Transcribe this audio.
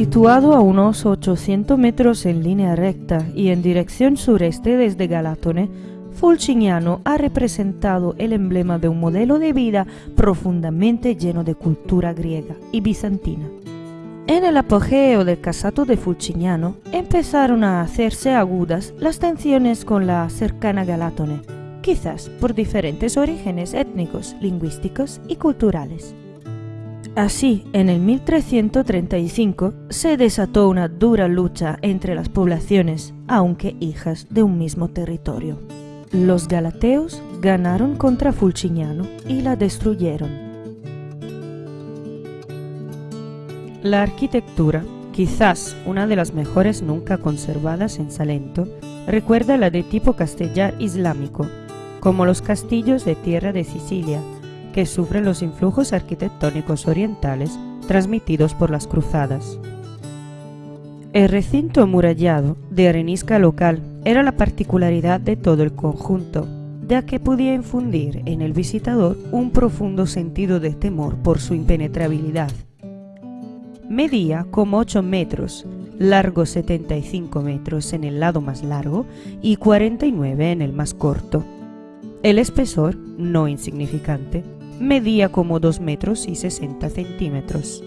Situado a unos 800 metros en línea recta y en dirección sureste desde Galatone, Fulcignano ha representado el emblema de un modelo de vida profundamente lleno de cultura griega y bizantina. En el apogeo del casato de Fulcignano empezaron a hacerse agudas las tensiones con la cercana Galatone, quizás por diferentes orígenes étnicos, lingüísticos y culturales. Así, en el 1335 se desató una dura lucha entre las poblaciones, aunque hijas de un mismo territorio. Los galateos ganaron contra Fulcignano y la destruyeron. La arquitectura, quizás una de las mejores nunca conservadas en Salento, recuerda la de tipo castellar islámico, como los castillos de tierra de Sicilia, que sufren los influjos arquitectónicos orientales transmitidos por las cruzadas. El recinto amurallado de arenisca local era la particularidad de todo el conjunto, ya que podía infundir en el visitador un profundo sentido de temor por su impenetrabilidad. Medía como 8 metros, largo 75 metros en el lado más largo y 49 en el más corto. El espesor, no insignificante, medía como 2 metros y 60 centímetros.